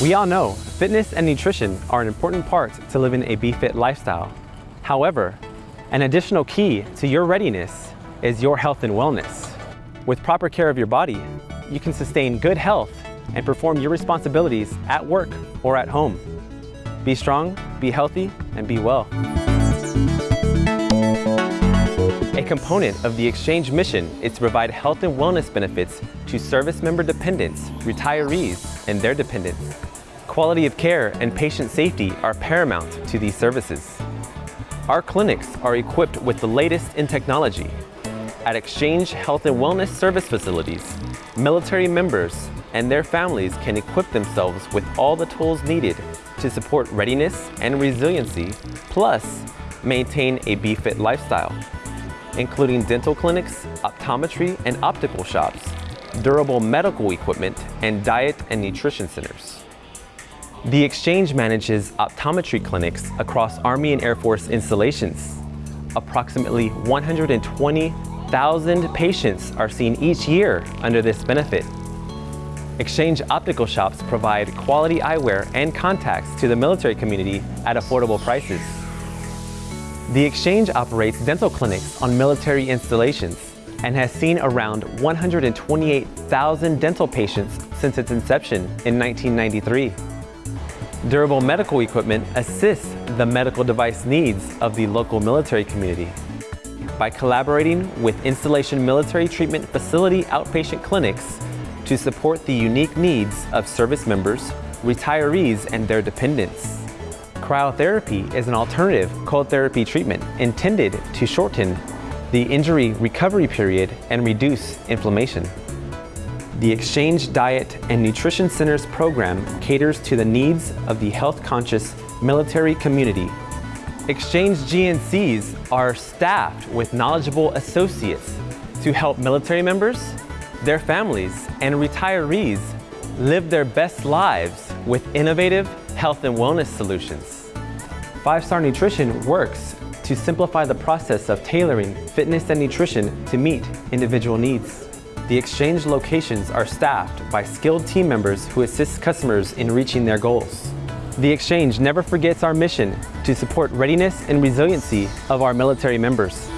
We all know fitness and nutrition are an important part to living a BeFit lifestyle. However, an additional key to your readiness is your health and wellness. With proper care of your body, you can sustain good health and perform your responsibilities at work or at home. Be strong, be healthy, and be well. A component of the Exchange mission is to provide health and wellness benefits to service member dependents, retirees, and their dependents. Quality of care and patient safety are paramount to these services. Our clinics are equipped with the latest in technology. At Exchange Health and Wellness Service Facilities, military members and their families can equip themselves with all the tools needed to support readiness and resiliency, plus maintain a BeFit lifestyle including dental clinics, optometry and optical shops, durable medical equipment, and diet and nutrition centers. The Exchange manages optometry clinics across Army and Air Force installations. Approximately 120,000 patients are seen each year under this benefit. Exchange optical shops provide quality eyewear and contacts to the military community at affordable prices. The Exchange operates dental clinics on military installations and has seen around 128,000 dental patients since its inception in 1993. Durable medical equipment assists the medical device needs of the local military community. By collaborating with Installation Military Treatment Facility outpatient clinics to support the unique needs of service members, retirees, and their dependents. Cryotherapy is an alternative cold therapy treatment intended to shorten the injury recovery period and reduce inflammation. The Exchange Diet and Nutrition Centers program caters to the needs of the health-conscious military community. Exchange GNCs are staffed with knowledgeable associates to help military members, their families, and retirees live their best lives with innovative health and wellness solutions. Five Star Nutrition works to simplify the process of tailoring fitness and nutrition to meet individual needs. The Exchange locations are staffed by skilled team members who assist customers in reaching their goals. The Exchange never forgets our mission to support readiness and resiliency of our military members.